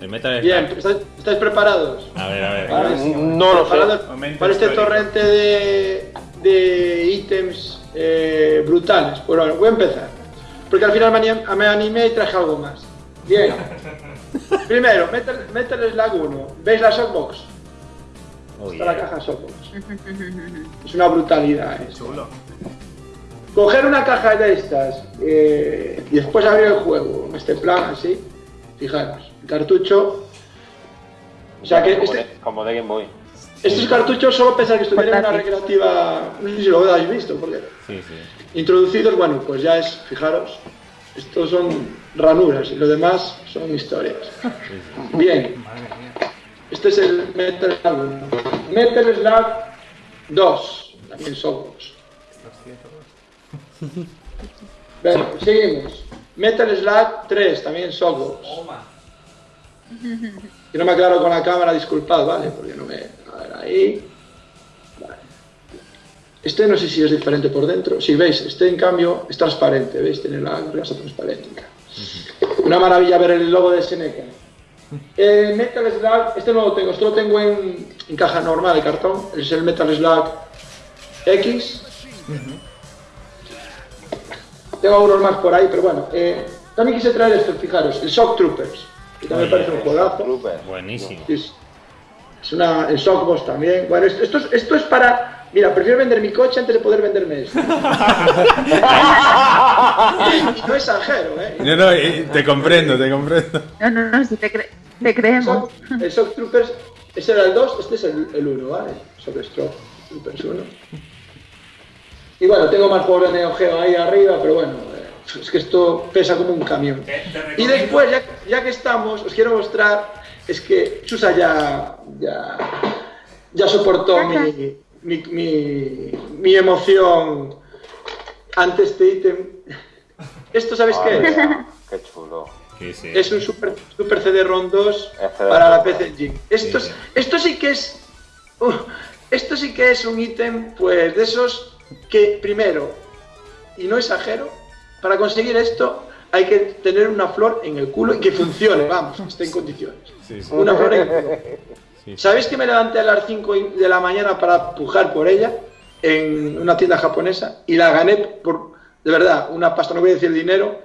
El Metal Bien. ¿estáis, estáis preparados? A ver, a ver. Vale. No lo sé. Para este torrente de, de ítems eh, brutales. Pues bueno, voy a empezar. Porque al final me anim- me animé y traje algo más. Bien. Primero, Metal, Metal Slug 1. ¿Veis la Shockbox? Oh, Está la caja Shockbox. Es una brutalidad. ¿eh? Chulo. Coger una caja de estas eh, y después abrir el juego en este plan así. Fijaros, cartucho. O sea que como, este, de, como de Game Boy. estos cartuchos solo pensar que estuvieran en una recreativa. No sé si lo habéis visto, porque Sí, sí. introducidos, bueno, pues ya es, fijaros, estos son ranuras y lo demás son historias. Bien, este es el Metal Slug 1. Metal Slug 2, también somos. Bueno, seguimos. Metal Slug 3, también Softbox. Que no me aclaro con la cámara, disculpad, ¿vale? Porque no me... A ver, ahí... Vale. Este no sé si es diferente por dentro. Si veis, este en cambio es transparente, ¿veis? Tiene la grasa transparente. Una maravilla ver el logo de Seneca. El Metal Slug, este no lo tengo, esto lo tengo en, en caja normal de cartón. Es el Metal Slug X. Tengo algunos más por ahí, pero bueno. eh, también quise traer esto, fijaros, el Shock Troopers. Que también parece un juegazo. Buenísimo. Es, es una, el Shockbox también. Bueno, esto, esto, es, esto es para... Mira, prefiero vender mi coche antes de poder venderme esto. y no exagero, ¿eh? No, no, eh, te comprendo, te comprendo. No, no, no, si te, cre- te creemos. Shock- el Shock Troopers, ese era el 2, este es el, el 1, ¿vale? Shock Shock Troopers 1. Y bueno, tengo más juegos de Neo Geo ahí arriba, pero bueno, es que esto pesa como un camión. Te, te Y después, ya, ya que estamos, os quiero mostrar, es que Chusa ya, ya, ya soportó mi, mi, mi, mi emoción ante este ítem. ¿Esto sabéis qué es? Qué chulo. Sí, sí. Es un Super, super CD-ROM 2 Es CD-ROM para la 2. PC Engine. Esto, Sí, es- esto sí que es... uh, esto sí que es un ítem, pues, de esos que, primero, y no exagero, para conseguir esto hay que tener una flor en el culo y que funcione, vamos, que esté en condiciones. Sí, sí. Una flor en el culo. Sí. ¿Sabéis que me levanté a las 5 de la mañana para pujar por ella en una tienda japonesa y la gané por, de verdad, una pasta, no voy a decir dinero,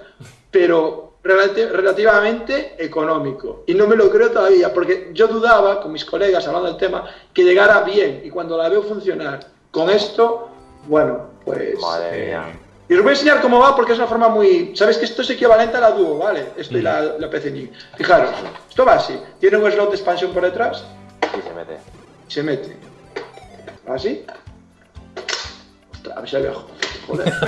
pero relati- relativamente económico. Y no me lo creo todavía, porque yo dudaba con mis colegas hablando del tema que llegara bien y cuando la veo funcionar con esto, bueno, pues... Madre Eh, mía. Y os voy a enseñar cómo va porque es una forma muy... ¿Sabéis que esto es equivalente a la Duo, ¿vale? Esto y la, la PC Engine. Fijaros, esto va así. Tiene un slot de expansión por detrás Sí, se mete. y se mete. ¿Así? Ostras, a ver si había... Joder,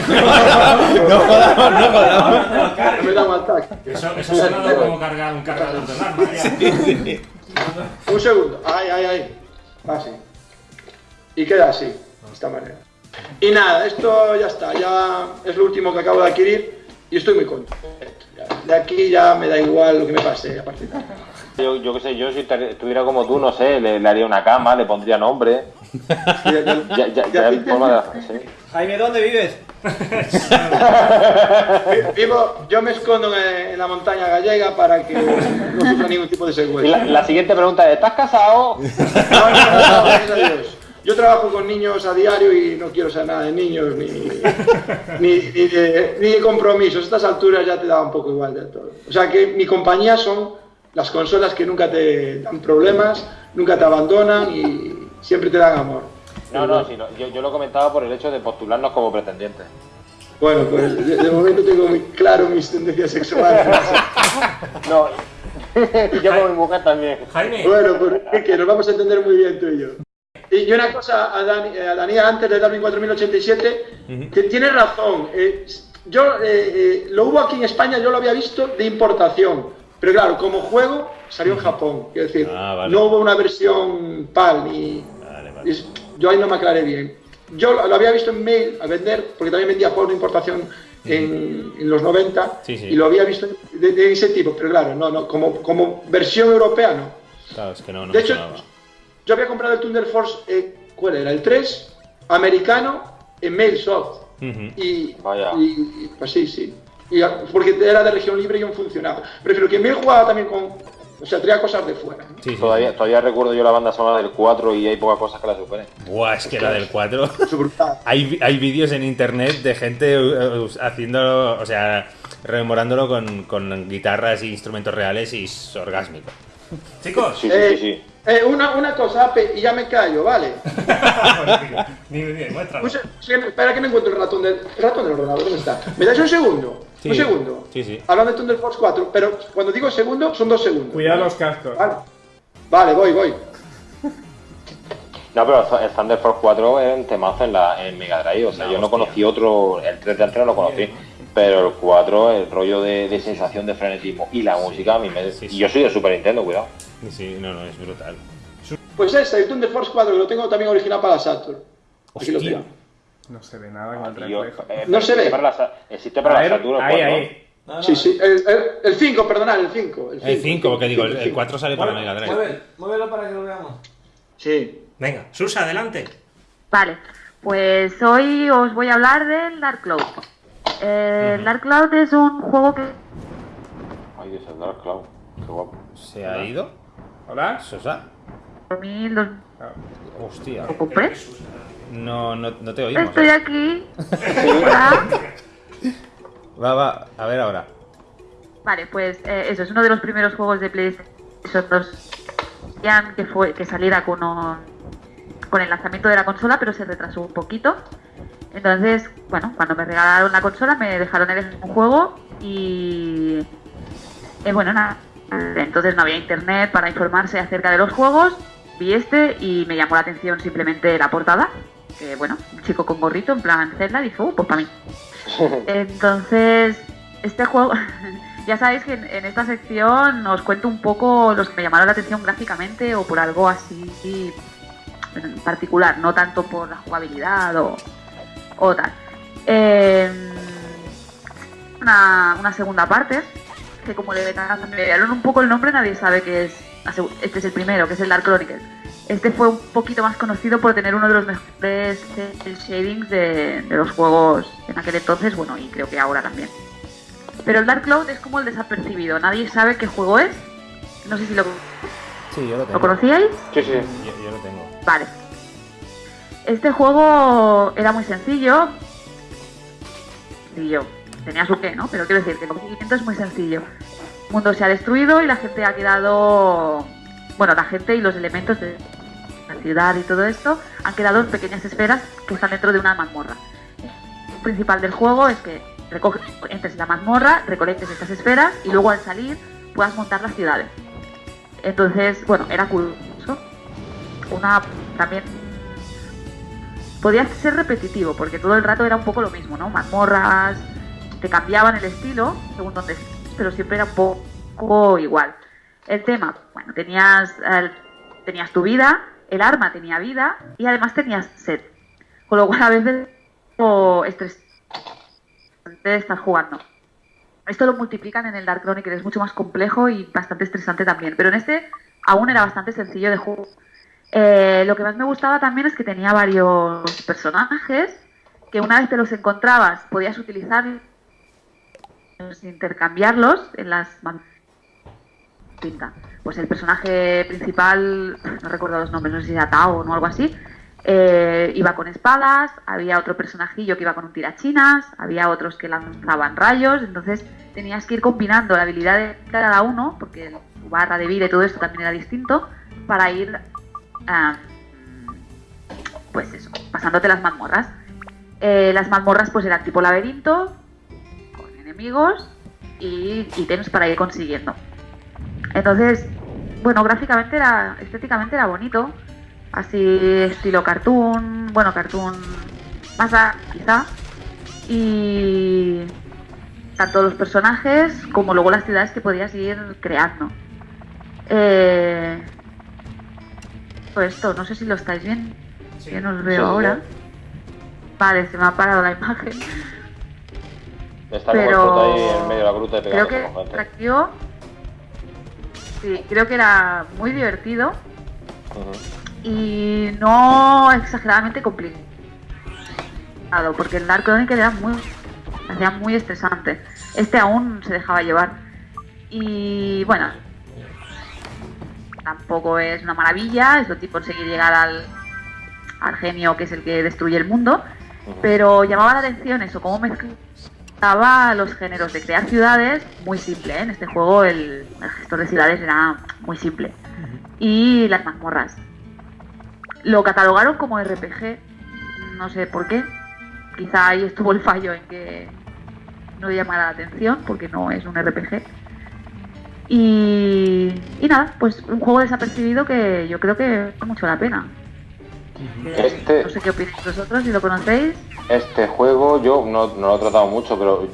No jodamos, no jodamos. no me da un ataque. Eso, eso sonado como cargar un cargador de arma. ya. Un segundo. Ay, ay, ay. Así. Y queda así, de esta manera. Y nada, esto ya está. Ya es lo último que acabo de adquirir y estoy muy contento. De aquí ya me da igual lo que me pase a partir de ahora. Yo, yo qué sé, yo si estuviera como tú, no sé, le, le haría una cama, le pondría nombre. Ya, ya- Ya, ya, ya ya aquí en forma de. Sí. Jaime, ¿dónde vives? Vivo, yo me escondo en, en la montaña gallega para que no sufra ningún tipo de Y secuestro. la, la siguiente pregunta es: ¿estás casado? No, no, no, no, gracias a Dios. Yo trabajo con niños a diario y no quiero saber nada de niños ni, ni, ni de, ni de compromisos. A estas alturas ya te da un poco igual de todo. O sea que mi compañía son las consolas que nunca te dan problemas, nunca te abandonan y siempre te dan amor. No, no, sí, no, yo, yo lo comentaba por el hecho de postularnos como pretendientes. Bueno, pues de, de momento tengo muy claro mis tendencias sexuales. No, y yo con mi mujer también. Jaime, Bueno, pues es que nos vamos a entender muy bien tú y yo. Y y una cosa a, Dani, a Daniel antes de Darwin 4087, que tiene razón. eh, yo eh, eh, lo hubo aquí en España, yo lo había visto de importación, pero claro, como juego salió en Japón. Quiero decir, Ah, vale. no hubo una versión PAL ni. Vale, vale. es- yo ahí no me aclaré bien. Yo lo, lo había visto en mail a vender, porque también vendía juegos de importación en, en los 90 Sí, sí. y lo había visto de, de ese tipo, pero claro, no, no, como, como versión europea no. Claro, es que no, no De hecho. Yo había comprado el Thunder Force, eh, ¿cuál era? El 3, americano, en Mailsoft. Ujú. Y, Vaya. y- y, pues sí, sí. Y, a- porque era de región libre y aún funcionaba. Prefiero que en Mail jugaba también con, O sea, traía cosas de fuera. Sí, sí. Todavía, todavía recuerdo yo la banda sonora del 4 y hay pocas cosas que la superen. Buah, es que la del 4. Es brutal. Hay, hay vídeos en internet de gente eh, haciéndolo, o sea, rememorándolo con, con guitarras e instrumentos reales y es orgásmico. Chicos, Sí, Eh, sí, sí, sí. Eh, una, una cosa, Ape, y ya me callo, ¿vale? dime, dime, muéstralo. Espera que no encuentro el ratón del, el ratón del ordenador, ¿dónde está? ¿Me dais un segundo? Sí. Un segundo. Sí, sí. Hablando de Thunder Force 4, pero cuando digo segundo, son dos segundos. Cuidado los cascos. Vale, vale voy, voy. No, pero el Thunder Force 4 era un temazo en, la, en Mega Drive. O sea, No, yo no conocí otro, el 3 de antes no lo conocí. Pero el 4, el rollo de, de sensación de frenetismo y la música, a mí me. Sí, sí. Y yo soy de Super Nintendo, cuidado. Sí, Sí, no, no, es brutal. Pues ese, el Thunder Force 4, que lo tengo también original para la Saturn. Aquí lo tengo. No se ve nada con el yo- reflejo. eh, No se ve. Para la, existe para A la ver, Saturn el ahí, 4. ahí. No, no, Sí, sí, el- el el 5, perdonad, el 5. El 5, porque digo, el, el 5. 4 sale para Mega Drive. mueve- Muévelo para que lo veamos. Sí. Venga, Susa, adelante. Vale, pues hoy os voy a hablar del Dark Cloud. Eh, El Dark Cloud es un juego que Ay, Dios, el Dark Cloud. Qué guapo. ¿Se ha ido? ¿Hola? ¿Sosa? 2000, dos- Ah, Hostia. lo compré. No, no, no te oímos. Estoy ¿eh? aquí. Va, va, a ver ahora. Vale, pues eh, eso es uno de los primeros juegos de PlayStation 2 que fue que saliera con un- con el lanzamiento de la consola, pero se retrasó un poquito. Entonces, bueno, cuando me regalaron la consola me dejaron elegir un juego y eh, bueno, nada. Entonces no había internet para informarse acerca de los juegos. Vi este y me llamó la atención simplemente la portada. Que bueno, un chico con gorrito en plan Zelda dije, uh, pues para mí. Entonces, este juego, ya sabéis que en, en esta sección os cuento un poco los que me llamaron la atención gráficamente o por algo así en particular, no tanto por la jugabilidad o, o tal. Eh, una, una segunda parte, que como le cambiaron un poco el nombre, nadie sabe que es. Este es el primero, que es el Dark Chronicles. Este fue un poquito más conocido por tener uno de los mejores shadings de, de los juegos en aquel entonces, bueno, y creo que ahora también. Pero el Dark Cloud es como el desapercibido, nadie sabe qué juego es. No sé si lo, Sí, yo lo tengo. ¿lo conocíais. Sí, sí. Yo, yo lo tengo. Vale. Este juego era muy sencillo. Sencillo. Tenía su qué, ¿no? Pero quiero decir que el procedimiento es muy sencillo. El mundo se ha destruido y la gente ha quedado. Bueno, la gente y los elementos de la ciudad y todo esto han quedado en pequeñas esferas que están dentro de una mazmorra. El principal del juego es que entres en la mazmorra, recolectes estas esferas y luego al salir puedas montar las ciudades. Entonces, bueno, era curioso. Una también podía ser repetitivo porque todo el rato era un poco lo mismo, ¿no? Mazmorras, te cambiaban el estilo según donde pero siempre era un poco igual. El tema, bueno, tenías tenías tu vida, el arma tenía vida y además tenías sed. Con lo cual a veces o estresante estar jugando. Esto lo multiplican en el Dark Chronicle, es mucho más complejo y bastante estresante también. Pero en este aún era bastante sencillo de juego. Eh, lo que más me gustaba también es que tenía varios personajes que una vez te los encontrabas podías utilizar intercambiarlos en las pinta. Pues el personaje principal, no recuerdo los nombres, no sé si era Tao o algo así, eh, iba con espadas, había otro personajillo que iba con un tirachinas, había otros que lanzaban rayos, entonces tenías que ir combinando la habilidad de cada uno, porque tu barra de vida y todo esto también era distinto, para ir, ah, pues eso, pasándote las mazmorras. Eh, las mazmorras pues eran tipo laberinto, con enemigos y ítems para ir consiguiendo. Entonces, bueno, gráficamente era, estéticamente era bonito, así estilo cartoon, bueno, cartoon más a, quizá, y tanto los personajes como luego las ciudades que podías ir creando. Eh, esto, no sé si lo estáis viendo, que no os veo Sí, sí, ahora. Vale, se me ha parado la imagen. Está Pero ahí en medio de la gruta y Creo que con gente. atractivo. Sí, creo que era muy divertido y no exageradamente complicado. Porque el Dark Chronicle era muy, hacía muy estresante. Este aún se dejaba llevar. Y bueno, tampoco es una maravilla, es lo tipo conseguir llegar al, al genio que es el que destruye el mundo, pero llamaba la atención eso, cómo mezclaba los géneros de crear ciudades, muy simple, ¿eh? en este juego el, el gestor de ciudades era muy simple, y las mazmorras. Lo catalogaron como RPG, no sé por qué, quizá ahí estuvo el fallo en que no llamara la atención, porque no es un RPG. Y, y nada, pues un juego desapercibido que yo creo que vale mucho la pena. Este, No sé qué opináis vosotros, si lo conocéis. este juego yo no, no lo he tratado mucho, pero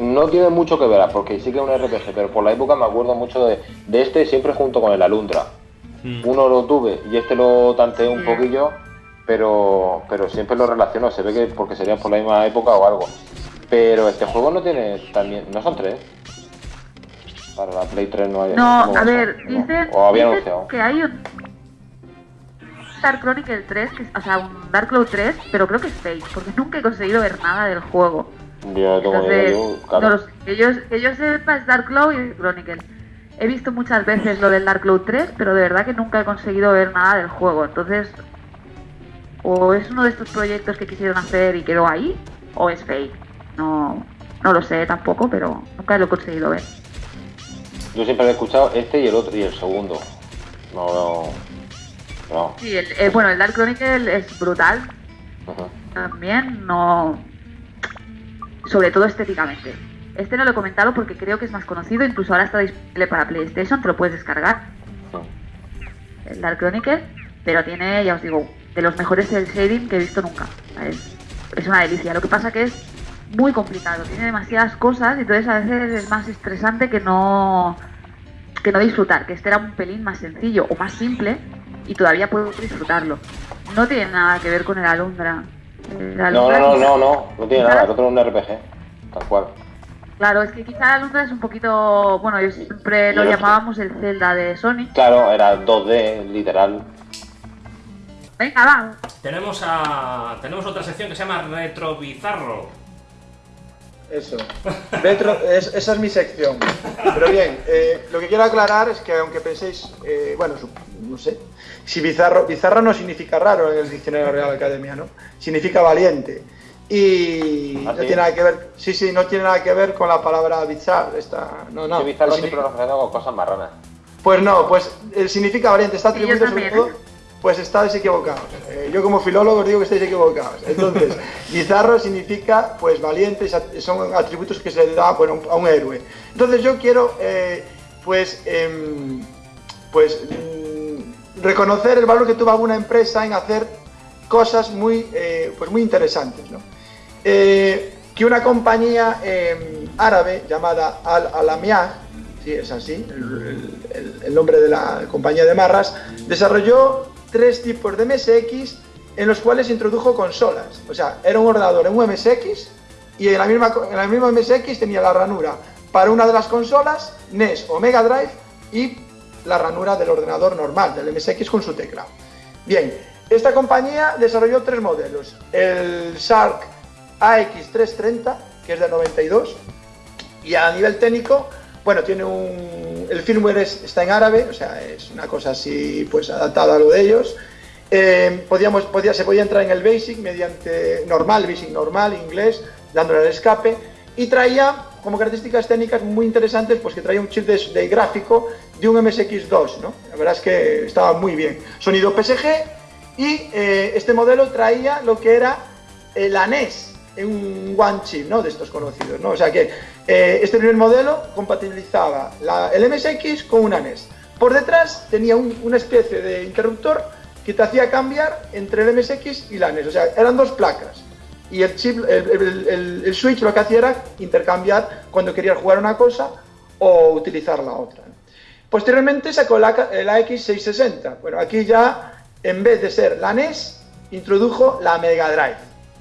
no tiene mucho que ver, porque sí que es un RPG, pero por la época me acuerdo mucho de, de este siempre junto con el Alundra. Mm. Uno lo tuve y este lo tanteé un Sí. poquillo, pero, pero siempre lo relaciono, se ve que porque sería por la misma época o algo. Pero este juego no tiene también, no son tres. Para la Play 3 no hay. No, ¿cómo a ver, dicen, O había dicen anunciado. que hay un Dark Chronicle 3, que es- o sea, un Dark Cloud 3, pero creo que es fake, porque nunca he conseguido ver nada del juego. Yo no Entonces, yo, claro. no que yo sepa es Dark Cloud y Chronicle. He visto muchas veces lo del Dark Cloud 3, pero de verdad que nunca he conseguido ver nada del juego. Entonces, o es uno de estos proyectos que quisieron hacer y quedó ahí, o es fake. No, no lo sé tampoco, pero nunca lo he conseguido ver. Yo siempre he escuchado este y el otro y el segundo. No, no. No. Sí, el- eh, bueno, el Dark Chronicle es brutal, también, no. Sobre todo estéticamente. Este no lo he comentado porque creo que es más conocido, incluso ahora está disponible para PlayStation, te lo puedes descargar, el Dark Chronicle, pero tiene, ya os digo, de los mejores cel shading que he visto nunca. Es, es una delicia. Lo que pasa que es muy complicado, tiene demasiadas cosas y entonces a veces es más estresante que no que no disfrutar, que este era un pelín más sencillo o más simple y todavía puedo disfrutarlo. No tiene nada que ver con el Alundra. El No, Alundra no, no, no, no, no tiene nada, el otro es un RPG, tal cual. Claro, es que quizá el Alundra es un poquito, bueno, yo siempre lo llamábamos el Zelda de Sony. Claro, era 2D, literal. Venga, va. Tenemos, a, tenemos otra sección que se llama Retro Bizarro. Eso. Retro, es- esa es mi sección. Pero bien, eh, lo que quiero aclarar es que aunque penséis, eh, bueno, su- no sé, si bizarro, bizarro no significa raro en el diccionario Real Academia, ¿no? Significa valiente. Y ¿Ah, no tiene nada que ver, sí, sí, no tiene nada que ver con la palabra bizarro. Esta, no, no. Yo Bizarro no siempre lo relaciono con cosas marranas. pues no, pues eh, significa valiente, está atribuido sobre todo, pues estáis equivocados. Eh, yo como filólogo os digo que estáis equivocados. Entonces, bizarro significa pues valiente, son atributos que se le da bueno, a un héroe. Entonces yo quiero eh, pues em, pues mm, reconocer el valor que tuvo alguna empresa en hacer cosas muy eh, pues muy interesantes, ¿no? Que una compañía em, árabe llamada Al Alamiah, sí es así, el, el- el nombre de la compañía de marras, desarrolló tres tipos de MSX en los cuales introdujo consolas. O sea, era un ordenador en un MSX y en la misma, en la misma MSX tenía la ranura para una de las consolas, NES o Mega Drive, y la ranura del ordenador normal, del MSX con su teclado. Bien, esta compañía desarrolló tres modelos. El Shark AX330, que es del 92, y a nivel técnico, bueno, tiene un... El firmware es- está en árabe, o sea, es una cosa así, pues adaptada a lo de ellos. Eh, podíamos, podía, se podía entrar en el BASIC mediante normal, BASIC normal, inglés, dándole al escape, y traía como características técnicas muy interesantes, pues que traía un chip de, gráfico de un MSX2, ¿no? La verdad es que estaba muy bien. Sonido PSG, y eh, este modelo traía lo que era eh, la NES en un one chip, ¿no? De estos conocidos, ¿no? O sea que eh, este primer modelo compatibilizaba la- el MSX con una NES. Por detrás tenía un- una especie de interruptor que te hacía cambiar entre el MSX y la NES. O sea, eran dos placas. Y el chip, el, el- el- switch lo que hacía era intercambiar cuando querías jugar una cosa o utilizar la otra. Posteriormente sacó la, el AX660. Bueno, aquí ya, en vez de ser la NES, introdujo la Mega Drive.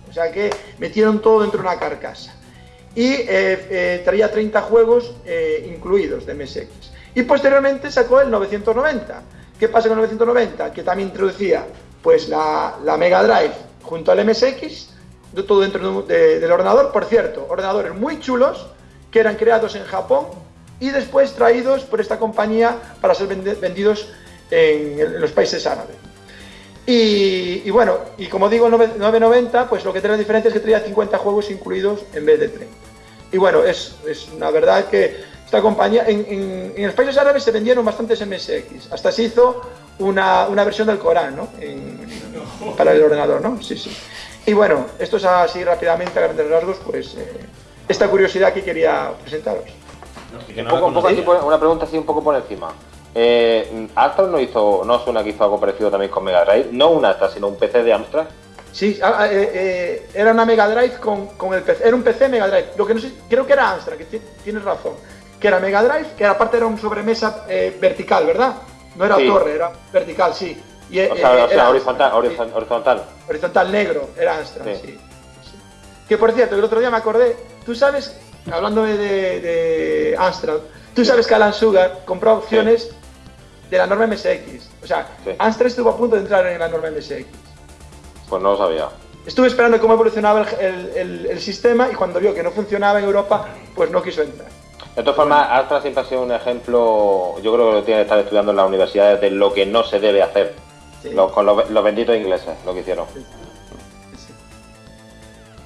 O sea que metieron todo dentro de una carcasa. Y eh, eh, traía 30 juegos eh, incluidos de MSX. Y posteriormente sacó el 990. ¿Qué pasa con el 990? Que también introducía pues, la, Mega Drive junto al MSX, todo dentro de- de- del ordenador. Por cierto, ordenadores muy chulos que eran creados en Japón y después traídos por esta compañía para ser vendidos en, los países árabes. Y, bueno, y como digo, 9 9.90, pues lo que trae la diferencia es que traía 50 juegos incluidos en vez de 30. Y bueno, es, es una verdad que esta compañía, en, en- en los países árabes se vendieron bastantes MSX, hasta se hizo una, una versión del Corán, ¿no? En- para el ordenador, ¿no? Sí, sí. Y bueno, esto es así rápidamente, a grandes rasgos, pues eh, esta curiosidad que quería presentaros. Que Un no poco, un poco así conocía. por- una pregunta así un poco por encima. Eh, Astra no hizo, no suena que hizo algo parecido también con Mega Drive, no un Astra, sino un PC de Amstrad. Sí, ah, ah, eh, eh, era una Mega Drive con, con el PC, era un PC Mega Drive. Lo que no sé, creo que era Amstrad, que ti- tienes razón. Que era Mega Drive, que aparte era un sobremesa eh, vertical, ¿verdad? No era Sí. torre, era vertical, sí. Y, eh, O sea, o sea, horizontal, Amstrad, sí. horizon- horizontal. horizontal negro, era Amstrad, Sí. Que por cierto, el otro día me acordé, tú sabes, hablando de, de, Amstrad, tú sabes que Alan Sugar compró opciones de la norma MSX. O sea. Amstrad estuvo a punto de entrar en la norma MSX. Pues no lo sabía. Estuve esperando cómo evolucionaba el, el- el- el sistema y cuando vio que no funcionaba en Europa, pues no quiso entrar. De todas formas, Astra siempre ha sido un ejemplo, yo creo que lo tiene que estar estudiando en las universidades de lo que no se debe hacer. Sí. Los- con los, los benditos ingleses, lo que hicieron.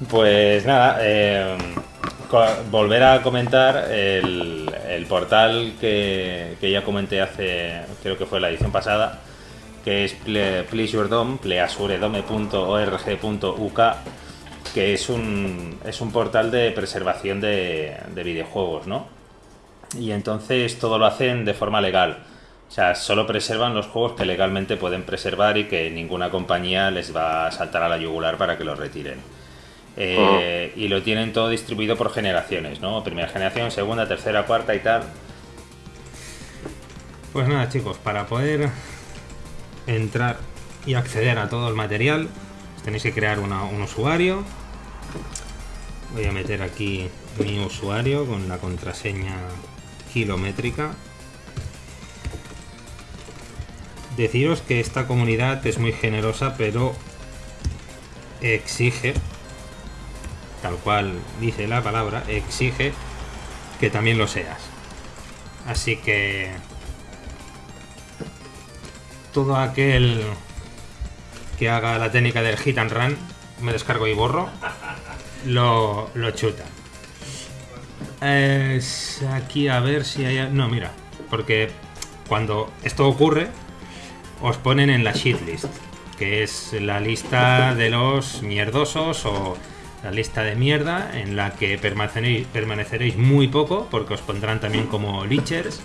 Pues nada, eh, volver a comentar el, el portal que, que ya comenté hace, creo que fue la edición pasada, que es ple- pleasuredome, pleasuredome.org.uk, que es un, es un portal de preservación de, de videojuegos, ¿no? Y entonces todo lo hacen de forma legal. O sea, solo preservan los juegos que legalmente pueden preservar y que ninguna compañía les va a saltar a la yugular para que los retiren. Eh, Y lo tienen todo distribuido por generaciones, ¿no? Primera generación, segunda, tercera, cuarta y tal. Pues nada, chicos, para poder entrar y acceder a todo el material, tenéis que crear un usuario. Voy a meter aquí mi usuario con la contraseña kilométrica. Deciros que esta comunidad es muy generosa, pero exige, tal cual dice la palabra, exige que también lo seas. Así que todo aquel que haga la técnica del hit and run, me descargo y borro, lo, lo chuta. Es aquí a ver si hay... No, mira, porque cuando esto ocurre, os ponen en la shitlist, que es la lista de los mierdosos o la lista de mierda en la que permaneceréis, permaneceréis muy poco, porque os pondrán también como leechers.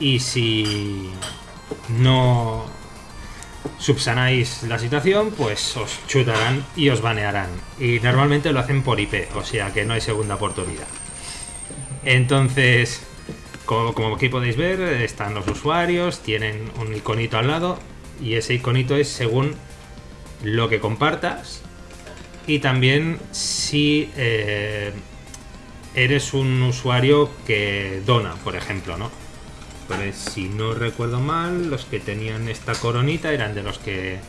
Y si no subsanáis la situación, pues os chutarán y os banearán. Y normalmente lo hacen por IP, o sea que no hay segunda oportunidad. Entonces, como, como aquí podéis ver, están los usuarios, tienen un iconito al lado y ese iconito es según lo que compartas y también si eh, eres un usuario que dona, por ejemplo, ¿no? Pues si no recuerdo mal, los que tenían esta coronita eran de los que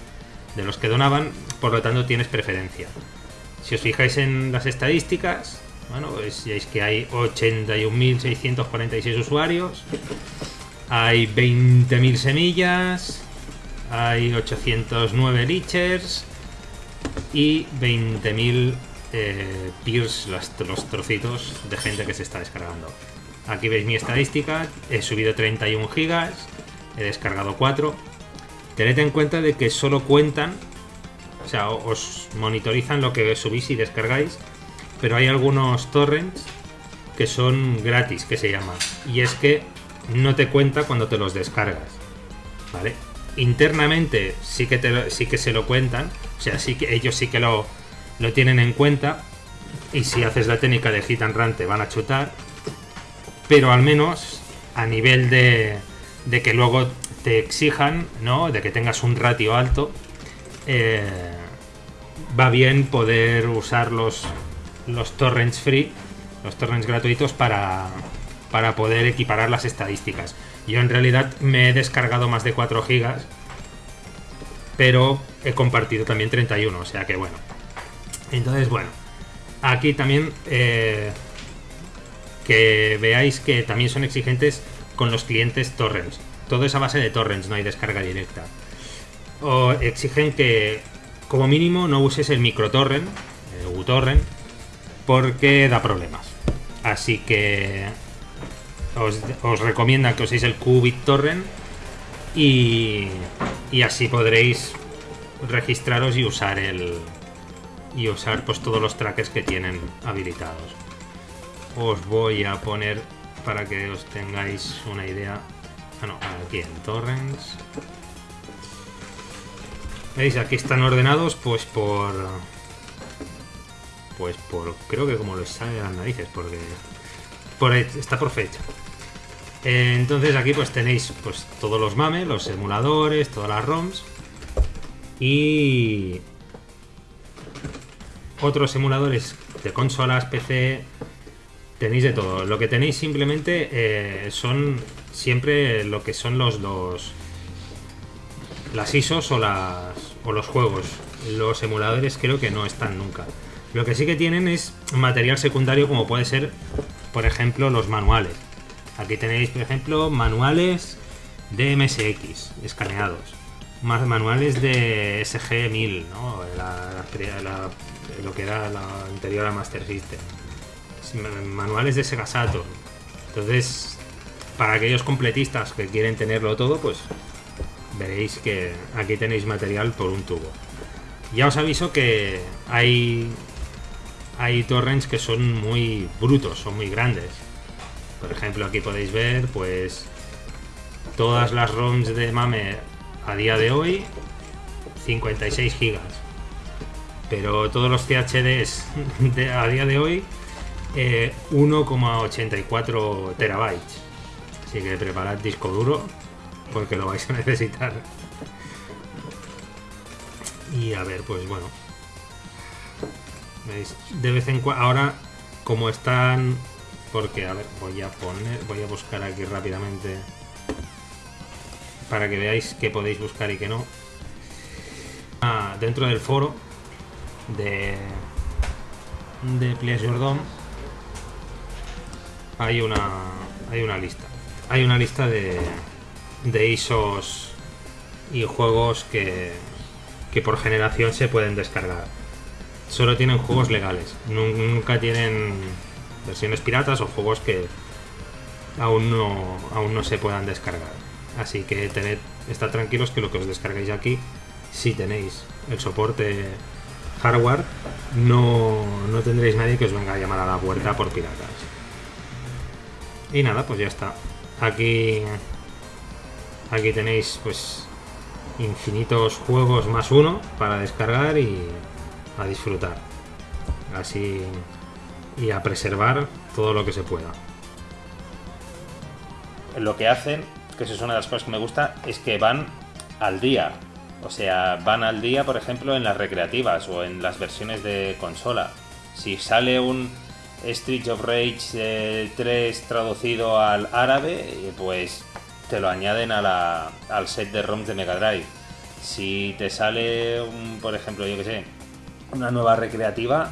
de los que donaban, por lo tanto tienes preferencia. Si os fijáis en las estadísticas, bueno, pues veis que hay 81.646 usuarios, hay 20.000 semillas, hay 809 leechers y 20.000 eh, peers, los trocitos de gente que se está descargando. Aquí veis mi estadística, he subido 31 gigas, he descargado 4. Tened en cuenta de que solo cuentan, o sea, os monitorizan lo que subís y descargáis, pero hay algunos torrents que son gratis, que se llama. Y es que no te cuenta cuando te los descargas. ¿Vale? Internamente sí que, te sí que se lo cuentan, o sea, sí que ellos sí que lo, lo tienen en cuenta. Y si haces la técnica de hit and run te van a chutar. Pero al menos a nivel de, de que luego te exijan, ¿no? De que tengas un ratio alto, eh, va bien poder usar los, los torrents free, los torrents gratuitos para, para poder equiparar las estadísticas. Yo en realidad me he descargado más de 4 gigas, pero he compartido también 31, o sea que bueno. Entonces, bueno, aquí también eh, que veáis que también son exigentes con los clientes torrents. todo es a base de torrents, no hay descarga directa. O exigen que, como mínimo, no uses el microtorrent, el uTorrent, porque da problemas. Así que os, recomiendan que uséis el Qubit Torrent y, y así podréis registraros y usar el y usar pues todos los trackers que tienen habilitados. Os voy a poner para que os tengáis una idea. Ah, no, aquí en torrents. ¿Veis? Aquí están ordenados pues por pues por creo que como les sale las narices porque por, está por fecha. Eh, entonces aquí pues tenéis pues todos los MAME, los emuladores, todas las ROMs y otros emuladores de consolas, PC, tenéis de todo. Lo que tenéis simplemente eh, son siempre lo que son los, los las ISOs o los juegos. Los emuladores creo que no están nunca. Lo que sí que tienen es material secundario como puede ser, por ejemplo, los manuales. Aquí tenéis, por ejemplo, manuales de MSX escaneados. Más manuales de SG-1000, ¿no? La- la- la- lo que era la anterior a Master System. Manuales de Sega Saturn. Entonces, para aquellos completistas que quieren tenerlo todo, pues veréis que aquí tenéis material por un tubo. Ya os aviso que hay hay torrents que son muy brutos, son muy grandes. Por ejemplo, aquí podéis ver pues todas las ROMs de MAME a día de hoy 56 gigas. Pero todos los CHDs a día de hoy eh, 1,84 terabytes. Así que preparad disco duro porque lo vais a necesitar. Y a ver, pues bueno. ¿Veis? De vez en cuando. Ahora, como están. Porque, a ver, voy a poner. Voy a buscar aquí rápidamente. Para que veáis que podéis buscar y que no. Ah, dentro del foro de. De Pleasure. Hay una. Hay una lista. Hay una lista de. De ISOs y juegos que. Que por generación se pueden descargar solo tienen juegos legales. Nun- Nunca tienen versiones piratas o juegos que aún no, aún no se puedan descargar. Así que tened, estad tranquilos que lo que os descargáis aquí, si tenéis el soporte hardware, no, no tendréis nadie que os venga a llamar a la puerta por piratas. Y nada, pues ya está. Aquí, aquí tenéis pues infinitos juegos más uno para descargar y a disfrutar. Así y a preservar todo lo que se pueda. lo que hacen, que eso es una de las cosas que me gusta, es que van al día. O sea, van al día, por ejemplo, en las recreativas o en las versiones de consola. Si sale un Street of Rage eh, 3 traducido al árabe, eh, pues te lo añaden al set de ROMs de Mega Drive. Si te sale, un, por ejemplo, yo que sé, una nueva recreativa,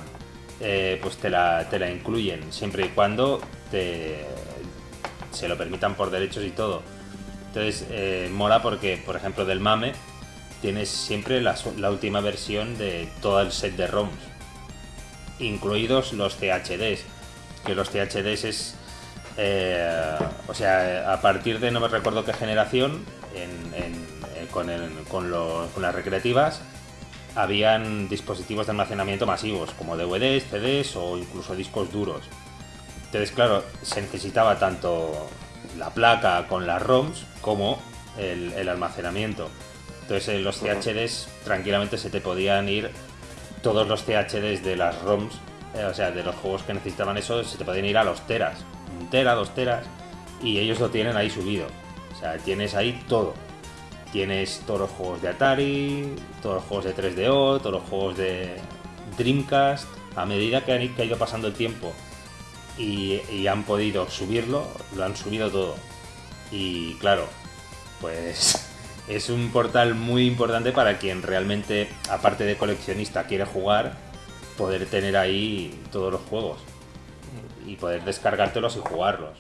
eh, pues te la, te la incluyen, siempre y cuando te, se lo permitan por derechos y todo. Entonces, eh, mola porque, por ejemplo, del MAME tienes siempre la, la última versión de todo el set de ROMs, incluidos los THDs, que los THDs es, eh, o sea, a partir de no me recuerdo qué generación, en- en- eh, con, con las recreativas, habían dispositivos de almacenamiento masivos, como DVDs, CDs o incluso discos duros. Entonces, claro, se necesitaba tanto la placa con las ROMs como el, almacenamiento. Entonces, en los CHDs tranquilamente se te podían ir todos los CHDs de las ROMs, eh, o sea, de los juegos que necesitaban eso, se te podían ir a los teras, un tera, dos teras, y ellos lo tienen ahí subido. O sea, tienes ahí todo. Tienes todos los juegos de Atari, todos los juegos de 3DO, todos los juegos de Dreamcast. A medida que, han- ido pasando el tiempo y han podido subirlo, lo han subido todo. Y claro, pues es un portal muy importante para quien realmente, aparte de coleccionista, quiere jugar, poder tener ahí todos los juegos y poder descargártelos y jugarlos.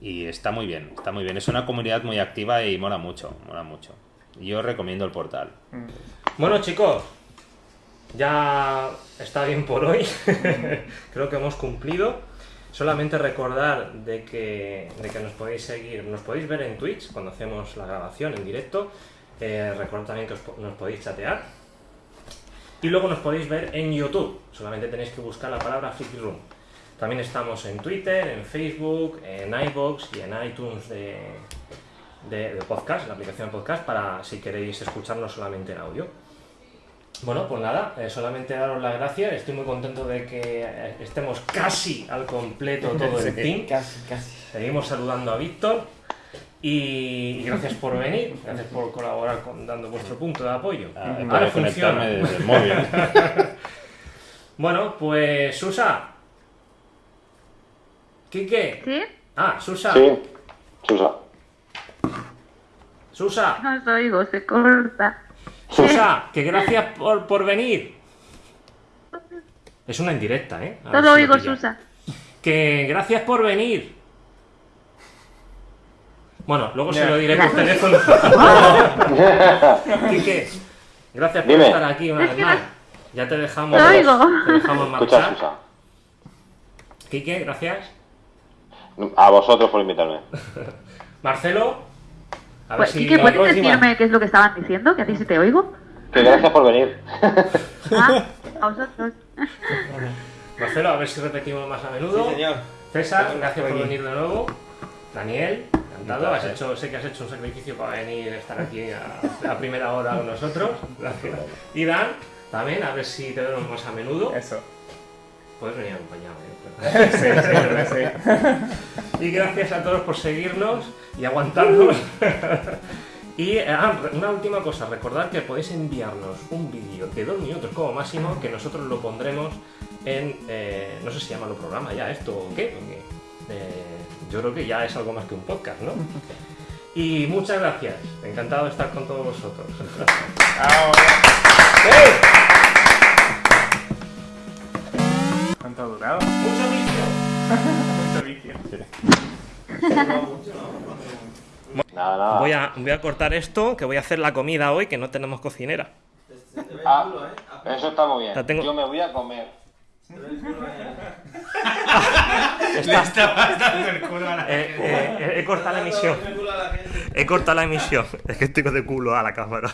Y está muy bien, está muy bien. Es una comunidad muy activa y mola mucho, mola mucho. Yo recomiendo el portal. Bueno, chicos, ya está bien por hoy. Creo que hemos cumplido. Solamente recordar de que, de que nos podéis seguir, nos podéis ver en Twitch cuando hacemos la grabación en directo. Eh, recordad también que os nos podéis chatear. Y luego nos podéis ver en YouTube. Solamente tenéis que buscar la palabra Friki Room. También estamos en Twitter, en Facebook, en iBox y en iTunes de, de, de podcast, la aplicación de podcast, para si queréis escucharnos solamente en audio. Bueno, pues nada, eh, solamente daros las gracias. Estoy muy contento de que eh, estemos casi al completo todo el team. Casi, casi. Seguimos saludando a Víctor y, y gracias por venir, gracias por colaborar con, dando vuestro punto de apoyo. Ah, Ahora funciona. desde el móvil. Bueno, pues Susa. ¿Quique? ¿Sí? Ah, Susa. Sí, Susa. Susa. No os oigo, se corta. Susa, que gracias por, por venir. Es una indirecta, ¿eh? A Solo si lo oigo. Susa. Que gracias por venir. Bueno, luego se lo diré por teléfono. Quique, gracias por Dime. estar aquí una vez más. Ya te dejamos, te dejamos Escucha, marchar. Susa. Quique, gracias. A vosotros por invitarme. Marcelo, a ver Pues, si... Quique, ¿puedes próxima. decirme qué es lo que estaban diciendo? Que a ti sí te oigo. Que gracias por venir. Ah, a vosotros. Marcelo, a ver si repetimos más a menudo. César, gracias por venir de nuevo. Daniel, encantado. Has hecho, sé que has hecho un sacrificio para venir a estar aquí a, a primera hora con nosotros. Gracias. Y Dan, también, a ver si te vemos más a menudo. Eso. Puedes venir acompañado. ¿eh? Sí, sí, sí. Y gracias a todos por seguirnos y aguantarnos. y eh, ah, una última cosa, recordad que podéis enviarnos un vídeo de dos minutos como máximo, que nosotros lo pondremos en, eh, no sé si llama lo programa ya esto o qué, porque eh, yo creo que ya es algo más que un podcast, ¿no? Y muchas gracias, encantado de estar con todos vosotros. ¿Cuánto ha durado? Mucho vicio. Nada, nada. Voy a, voy a cortar esto, que voy a hacer la comida hoy, que no tenemos cocinera. Ah, eso está muy bien. La tengo- Yo me voy a comer. Eh, eh, he cortado la emisión. He cortado la emisión. Es que estoy de culo a la cámara.